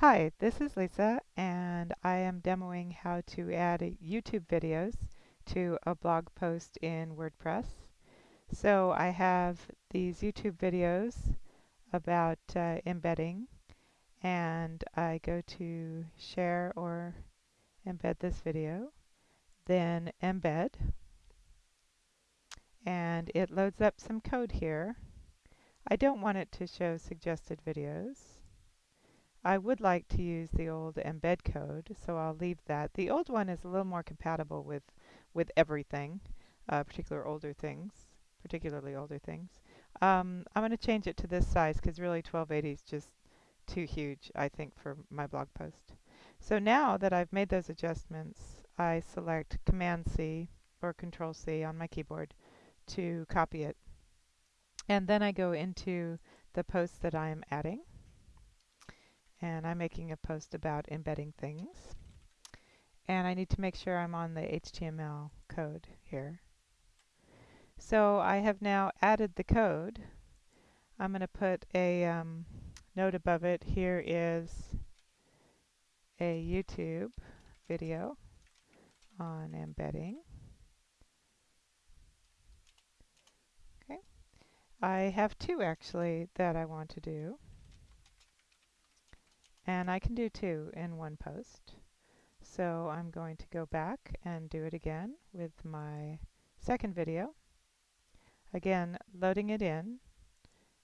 Hi, this is Lisa and I am demoing how to add YouTube videos to a blog post in WordPress. So I have these YouTube videos about uh, embedding and I go to share or embed this video, then embed and it loads up some code here. I don't want it to show suggested videos I would like to use the old embed code, so I'll leave that. The old one is a little more compatible with, with everything, uh, particular older things, particularly older things. Um, I'm going to change it to this size because really 1280 is just too huge, I think, for my blog post. So now that I've made those adjustments, I select Command-C or Control-C on my keyboard to copy it. And then I go into the post that I am adding and I'm making a post about embedding things. And I need to make sure I'm on the HTML code here. So I have now added the code. I'm going to put a um, note above it. Here is a YouTube video on embedding. Okay. I have two actually that I want to do. And I can do two in one post. So I'm going to go back and do it again with my second video. Again, loading it in.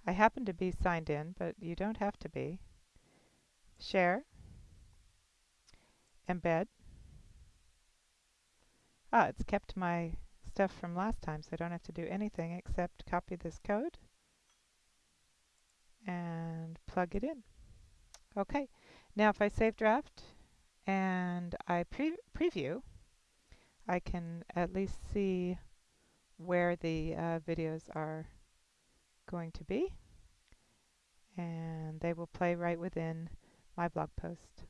I happen to be signed in, but you don't have to be. Share. Embed. Ah, it's kept my stuff from last time, so I don't have to do anything except copy this code and plug it in. Okay, now if I save draft and I pre preview, I can at least see where the uh, videos are going to be and they will play right within my blog post.